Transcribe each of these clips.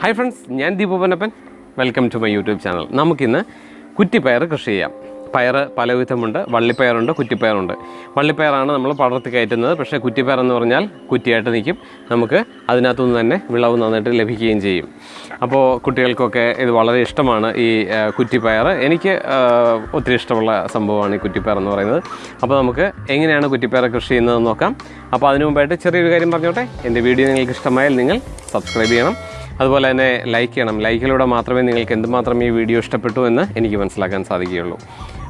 Hi friends ഞാൻ ദീപപനപ്പൻ welcome to my YouTube channel നമുക്കിന്ന് കുറ്റിപ്പയർ കൃഷി ചെയ്യാം. പയർ പലവിധമുണ്ട് വള്ളിപ്പയറുണ്ട് കുറ്റിപ്പയറുണ്ട്. വള്ളിപ്പയറാണ് നമ്മൾ പടർത്തി കയറ്റുന്നത്. പക്ഷേ കുറ്റിപ്പയർ എന്ന് പറഞ്ഞാൽ കുറ്റിയായിട്ട് നിൽക്കും. നമുക്ക് അതിനകത്തുനിന്ന് തന്നെ വിളവ് നന്നായിട്ട് ലഭിക്കുകയും ചെയ്യും. അപ്പോൾ കുട്ടികൾക്കൊക്കെ ഇത് വളരെ ഇഷ്ടമാണ് ഈ കുറ്റിപ്പയർ. എനിക്ക് ഒത്തിരി ഇഷ്ടമുള്ള സംഭവമാണ് ഈ കുറ്റിപ്പയർ എന്ന് പറയുന്നത്. അപ്പോൾ നമുക്ക് എങ്ങനെയാണ് കുറ്റിപ്പയർ കൃഷി ചെയ്യുന്നതെന്ന് നോക്കാം. അപ്പോൾ അതിനു മുമ്പായിട്ട് ചെറിയൊരു കാര്യം പറഞ്ഞോട്ടെ. എന്റെ വീഡിയോ നിങ്ങൾക്ക് ഇഷ്ടമായാൽ നിങ്ങൾ സബ്സ്ക്രൈബ് ചെയ്യണം. അതുപോലെ തന്നെ ലൈക്ക് ചെയ്യണം. ലൈക്കിലൂടെ മാത്രമേ നിങ്ങൾക്ക് എന്തുമാത്രം ഈ വീഡിയോ ഇഷ്ടപ്പെട്ടു എന്ന് എനിക്ക് മനസ്സിലാക്കാൻ സാധിക്കുകയുള്ളൂ.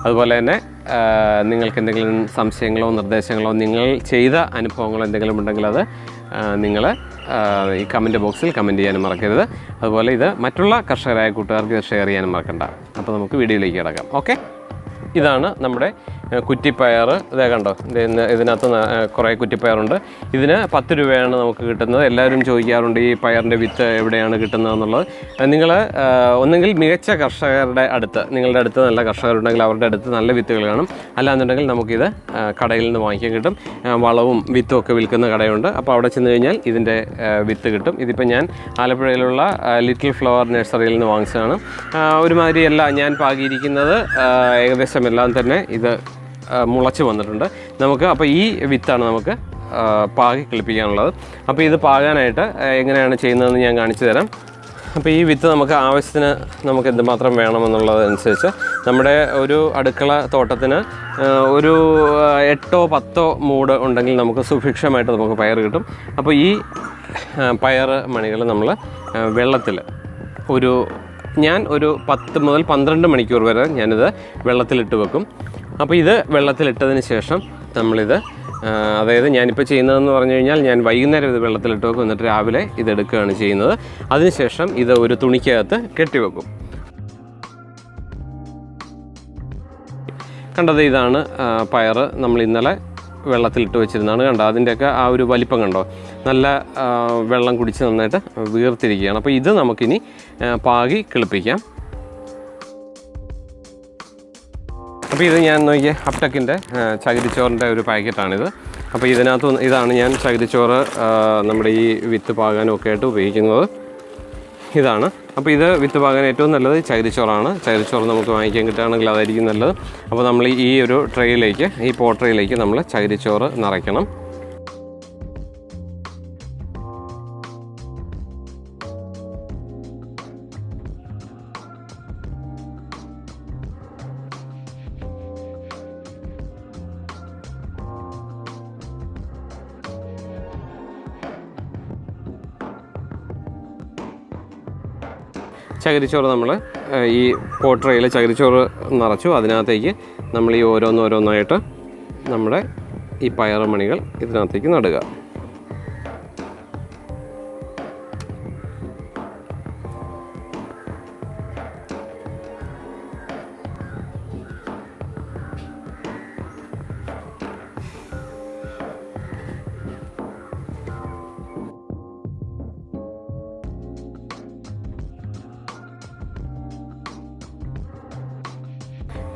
അതുപോലെ തന്നെ നിങ്ങൾക്ക് എന്തെങ്കിലും സംശയങ്ങളോ നിർദ്ദേശങ്ങളോ നിങ്ങൾ ചെയ്ത അനുഭവങ്ങളോ എന്തെങ്കിലും ഉണ്ടെങ്കിൽ അത് നിങ്ങൾ ഈ കമന്റ് ബോക്സിൽ കമന്റ് ചെയ്യാനും മറക്കരുത്. അതുപോലെ ഇത് മറ്റുള്ള കർഷകരായ കൂട്ടുകാർക്ക് ഷെയർ ചെയ്യാനും മറക്കണ്ട. അപ്പോൾ നമുക്ക് വീഡിയോയിലേക്ക് കിടക്കാം. ഓക്കെ ഇതാണ് നമ്മുടെ കുറ്റിപ്പയർ ഇതേ കണ്ടോ? ഇതിന് ഇതിനകത്ത് കുറേ കുറ്റിപ്പയറുണ്ട്. ഇതിന് പത്ത് രൂപയാണ് നമുക്ക് കിട്ടുന്നത്. എല്ലാവരും ചോദിക്കാറുണ്ട് ഈ പയറിന്റെ വിത്ത് എവിടെയാണ് കിട്ടുന്നത് എന്നുള്ളത് നിങ്ങൾ ഒന്നെങ്കിൽ മികച്ച കർഷകരുടെ അടുത്ത് നിങ്ങളുടെ അടുത്ത് നല്ല കർഷകരുണ്ടെങ്കിൽ അവരുടെ അടുത്ത് നല്ല വിത്തുകൾ കാണും. അല്ലാന്നുണ്ടെങ്കിൽ നമുക്കിത് കടയിൽ നിന്ന് വാങ്ങിക്കാൻ കിട്ടും. വളവും വിത്തും ഒക്കെ വിൽക്കുന്ന കടയുണ്ട്. അപ്പോൾ അവിടെ ചെന്ന് കഴിഞ്ഞാൽ ഇതിന്റെ വിത്ത് കിട്ടും. ഇതിപ്പോൾ ഞാൻ ആലപ്പുഴയിലുള്ള ലിറ്റിൽ ഫ്ലവർ നഴ്സറിയിൽ നിന്ന് വാങ്ങിച്ചതാണ്. ഒരുമാതിരി എല്ലാം ഞാൻ പാകിയിരിക്കുന്നത് ഏകദേശം എല്ലാം തന്നെ ഇത് മുളച്ച് വന്നിട്ടുണ്ട്. നമുക്ക് അപ്പോൾ ഈ വിത്താണ് നമുക്ക് പാകി കിളിപ്പിക്കാനുള്ളത്. അപ്പോൾ ഇത് പാകാനായിട്ട് എങ്ങനെയാണ് ചെയ്യുന്നതെന്ന് ഞാൻ കാണിച്ചു തരാം. അപ്പോൾ ഈ വിത്ത് നമുക്ക് ആവശ്യത്തിന് നമുക്ക് എന്തുമാത്രം വേണമെന്നുള്ളതനുസരിച്ച് നമ്മുടെ ഒരു അടുക്കള തോട്ടത്തിന് ഒരു എട്ടോ പത്തോ മൂട് ഉണ്ടെങ്കിൽ നമുക്ക് സുഭിക്ഷമായിട്ട് നമുക്ക് പയർ കിട്ടും. അപ്പോൾ ഈ പയർ മണികൾ നമ്മൾ വെള്ളത്തിൽ ഒരു ഞാൻ ഒരു പത്ത് മുതൽ പന്ത്രണ്ട് മണിക്കൂർ വരെ ഞാനിത് വെള്ളത്തിലിട്ട് വെക്കും. അപ്പോൾ ഇത് വെള്ളത്തിലിട്ടതിന് ശേഷം നമ്മളിത് അതായത് ഞാനിപ്പോൾ ചെയ്യുന്നതെന്ന് പറഞ്ഞു കഴിഞ്ഞാൽ ഞാൻ വൈകുന്നേരം ഇത് വെള്ളത്തിലിട്ട് വെക്കും. എന്നിട്ട് രാവിലെ ഇതെടുക്കുകയാണ് ചെയ്യുന്നത്. അതിനുശേഷം ഇത് ഒരു തുണിക്കകത്ത് കെട്ടിവെക്കും കണ്ടത് ഇതാണ് പയറ് നമ്മൾ ഇന്നലെ വെള്ളത്തിലിട്ട് വെച്ചിരുന്നതാണ്. കണ്ടോ അതിന്റെയൊക്കെ ആ ഒരു വലിപ്പം കണ്ടോ? നല്ല വെള്ളം കുടിച്ച് നന്നായിട്ട് വീർത്തിരിക്കുകയാണ്. അപ്പോൾ ഇത് നമുക്കിനി പാകി കിളിപ്പിക്കാം. അപ്പോൾ ഇത് ഞാൻ നോക്കിയ അപ്ടക്കിന്റെ ചകിരിച്ചോറിന്റെ ഒരു പാക്കറ്റാണിത്. അപ്പോൾ ഇതിനകത്ത് ഇതാണ് ഞാൻ ചകിരിച്ചോറ് നമ്മുടെ ഈ വിത്ത് പാകാനും ഒക്കെ ആയിട്ട് ഉപയോഗിക്കുന്നത്. ഇതാണ്. അപ്പോൾ ഇത് വിത്ത് പാകാൻ ഏറ്റവും നല്ലത് ചകിരിച്ചോറാണ്. ചകിരിച്ചോറ് നമുക്ക് വാങ്ങിക്കാൻ കിട്ടുകയാണെങ്കിൽ അതായിരിക്കും നല്ലത്. അപ്പോൾ നമ്മൾ ഈ ഒരു ട്രേയിലേക്ക് ഈ പോട്രയിലേക്ക് നമ്മൾ ചകിരിച്ചോറ് നിറയ്ക്കണം. ചകിരിച്ചോറ് നമ്മൾ ഈ പോട്ടറയിൽ ചകിരിച്ചോറ് നിറച്ചു. അതിനകത്തേക്ക് നമ്മൾ ഈ ഓരോന്നോരോന്നായിട്ട് നമ്മുടെ ഈ പയറുമണികൾ ഇതിനകത്തേക്ക് നടുക.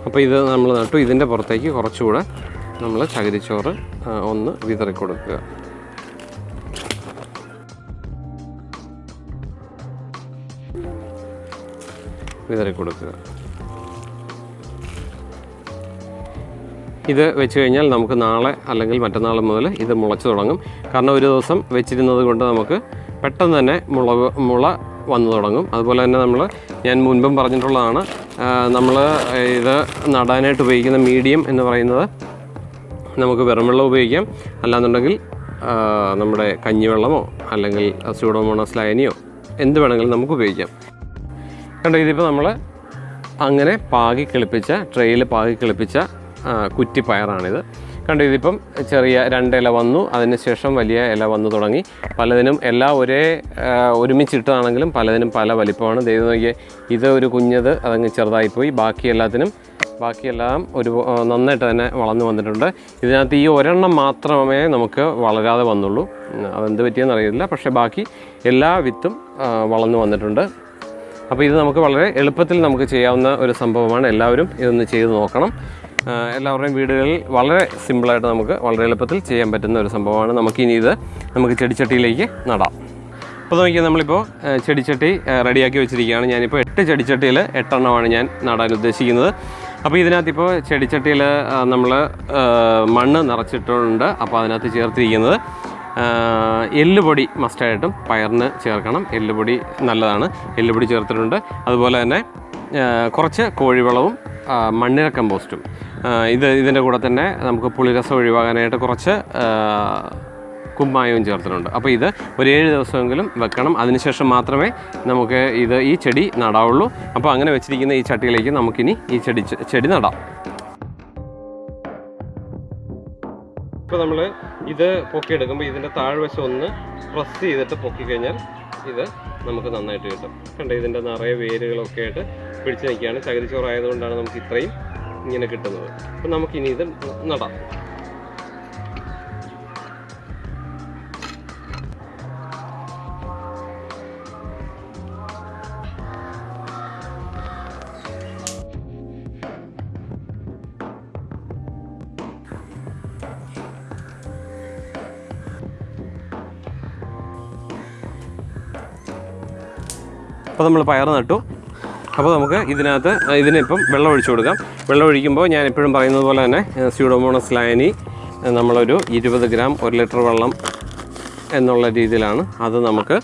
അപ്പോൾ ഇത് നമ്മൾ നട്ടു. ഇതിന്റെ പുറത്തേക്ക് കുറച്ചുകൂടെ നമ്മൾ ചകിരിച്ചോറ് ഒന്ന് വിതറി കൊടുക്കുക. വിതറി കൊടുക്കുക. ഇത് വെച്ച് കഴിഞ്ഞാൽ നമുക്ക് നാളെ അല്ലെങ്കിൽ മറ്റന്നാൾ മുതൽ ഇത് മുളച്ചു തുടങ്ങും. കാരണം ഒരു ദിവസം വെച്ചിരുന്നത് കൊണ്ട് നമുക്ക് പെട്ടെന്ന് തന്നെ മുളക് മുള വന്നു തുടങ്ങും. അതുപോലെ തന്നെ നമ്മൾ ഞാൻ മുൻപും പറഞ്ഞിട്ടുള്ളതാണ് നമ്മൾ ഇത് നടാനായിട്ട് ഉപയോഗിക്കുന്ന മീഡിയം എന്ന് പറയുന്നത് നമുക്ക് വെറും വെള്ളം ഉപയോഗിക്കാം. അല്ലാന്നുണ്ടെങ്കിൽ നമ്മുടെ കഞ്ഞിവെള്ളമോ അല്ലെങ്കിൽ സ്യൂഡോമോണസ് ലൈനിയോ എന്ത് വേണമെങ്കിലും നമുക്ക് ഉപയോഗിക്കാം. കണ്ടോ ഇതിപ്പോൾ നമ്മൾ അങ്ങനെ പാകി കിളിപ്പിച്ച ട്രെയിൽ പാകി കിളിപ്പിച്ച കുറ്റിപ്പയറാണിത് കണ്ടോ ഇതിപ്പം ചെറിയ രണ്ട് ഇല വന്നു അതിനുശേഷം വലിയ ഇല വന്നു തുടങ്ങി. പലതിനും എല്ലാം ഒരേ ഒരുമിച്ചിട്ടതാണെങ്കിലും പലതിനും പല വലിപ്പമാണ്. ദൈവം നോക്കിയാൽ ഇത് ഒരു കുഞ്ഞത് അതങ്ങ് ചെറുതായിപ്പോയി. ബാക്കി എല്ലാത്തിനും ബാക്കിയെല്ലാം ഒരു നന്നായിട്ട് തന്നെ വളർന്നു വന്നിട്ടുണ്ട്. ഇതിനകത്ത് ഈ ഒരെണ്ണം മാത്രമേ നമുക്ക് വളരാതെ വന്നുള്ളൂ. അതെന്ത് പറ്റിയെന്ന് അറിയില്ല പക്ഷേ ബാക്കി എല്ലാ വിത്തും വളർന്നു വന്നിട്ടുണ്ട്. അപ്പോൾ ഇത് നമുക്ക് വളരെ എളുപ്പത്തിൽ നമുക്ക് ചെയ്യാവുന്ന ഒരു സംഭവമാണ്. എല്ലാവരും ഇതൊന്ന് ചെയ്ത് നോക്കണം. എല്ലാവരുടെയും വീടുകളിൽ വളരെ സിമ്പിളായിട്ട് നമുക്ക് വളരെ എളുപ്പത്തിൽ ചെയ്യാൻ പറ്റുന്ന ഒരു സംഭവമാണ്. നമുക്കിനി ഇത് നമുക്ക് ചെടിച്ചട്ടിയിലേക്ക് നടാം. അപ്പോൾ നോക്കിയാൽ നമ്മളിപ്പോൾ ചെടിച്ചട്ടി റെഡിയാക്കി വെച്ചിരിക്കുകയാണ്. ഞാനിപ്പോൾ എട്ട് ചെടിച്ചട്ടിയിൽ എട്ടെണ്ണമാണ് ഞാൻ നടാൻ ഉദ്ദേശിക്കുന്നത്. അപ്പോൾ ഇതിനകത്ത് ഇപ്പോൾ ചെടിച്ചട്ടിയിൽ നമ്മൾ മണ്ണ് നിറച്ചിട്ടുണ്ട്. അപ്പോൾ അതിനകത്ത് ചേർത്തിരിക്കുന്നത് എല്ലുപൊടി മസ്റ്റായിട്ടും പയറിന് ചേർക്കണം. എല്ലുപൊടി നല്ലതാണ്. എല്ലുപൊടി ചേർത്തിട്ടുണ്ട്. അതുപോലെ തന്നെ കുറച്ച് കോഴിവളവും മണ്ണിര കമ്പോസ്റ്റും. ഇത് ഇതിന്റെ കൂടെ തന്നെ നമുക്ക് പുളിരസം ഒഴിവാകാനായിട്ട് കുറച്ച് കുമ്മായവും ചേർത്തിട്ടുണ്ട്. അപ്പോൾ ഇത് ഒരു ഏഴ് ദിവസമെങ്കിലും വെക്കണം. അതിനുശേഷം മാത്രമേ നമുക്ക് ഇത് ഈ ചെടി നടാവുള്ളൂ. അപ്പോൾ അങ്ങനെ വെച്ചിരിക്കുന്ന ഈ ചട്ടിയിലേക്ക് നമുക്കിനി ഈ ചെടി ചെടി നടാം. ഇപ്പോൾ നമ്മൾ ഇത് പൊക്കിയെടുക്കുമ്പോൾ ഇതിന്റെ താഴ്വശം ഒന്ന് പ്രസ് ചെയ്തിട്ട് പൊക്കി കഴിഞ്ഞാൽ ഇത് നമുക്ക് നന്നായിട്ട് കിട്ടും. കണ്ടോ ഇതിന്റെ നിറയെ വേരുകളൊക്കെ ആയിട്ട് പിടിച്ച് നിൽക്കുകയാണ്. ചകിരിച്ചോറായതുകൊണ്ടാണ് നമുക്ക് ഇത്രയും ഇങ്ങനെ കിട്ടുന്നത്. അപ്പം നമുക്കിനി ഇത് നടാം. അപ്പോൾ നമ്മൾ പയർ നട്ടു. അപ്പോൾ നമുക്ക് ഇതിനകത്ത് ഇതിനിപ്പം വെള്ളം ഒഴിച്ചു കൊടുക്കാം. വെള്ളം ഒഴിക്കുമ്പോൾ ഞാൻ എപ്പോഴും പറയുന്നത് പോലെ തന്നെ സ്യൂഡോമോണസ് ലയനി നമ്മളൊരു ഇരുപത് ഗ്രാം ഒരു ലിറ്റർ വെള്ളം എന്നുള്ള രീതിയിലാണ് അത് നമുക്ക്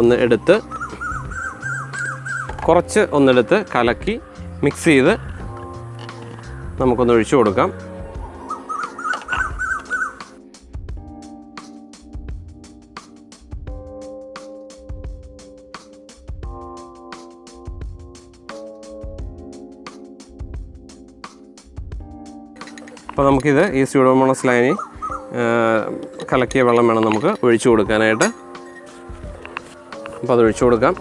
ഒന്ന് എടുത്ത് കുറച്ച് ഒന്നെടുത്ത് കലക്കി മിക്സ് ചെയ്ത് നമുക്കൊന്ന് ഒഴിച്ചു കൊടുക്കാം. അപ്പോൾ നമുക്കിത് ഈ സ്യൂഡോമോണസ് ലൈനി കലക്കിയ വെള്ളം വേണം നമുക്ക് ഒഴിച്ചു കൊടുക്കാനായിട്ട്. അപ്പോൾ അത് ഒഴിച്ചു കൊടുക്കാം.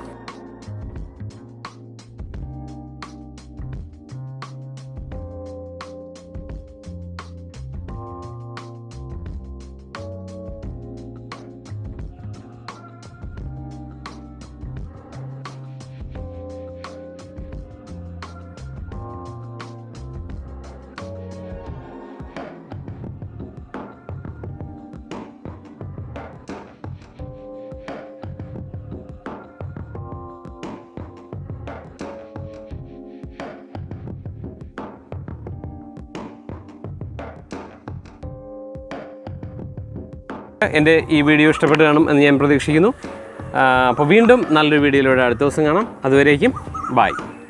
എന്റെ ഈ വീഡിയോ ഇഷ്ടപ്പെട്ട് കാണും എന്ന് ഞാൻ പ്രതീക്ഷിക്കുന്നു. അപ്പോൾ വീണ്ടും നല്ലൊരു വീഡിയോയിലൂടെ അടുത്ത ദിവസം കാണാം. അതുവരേക്കും ബായ്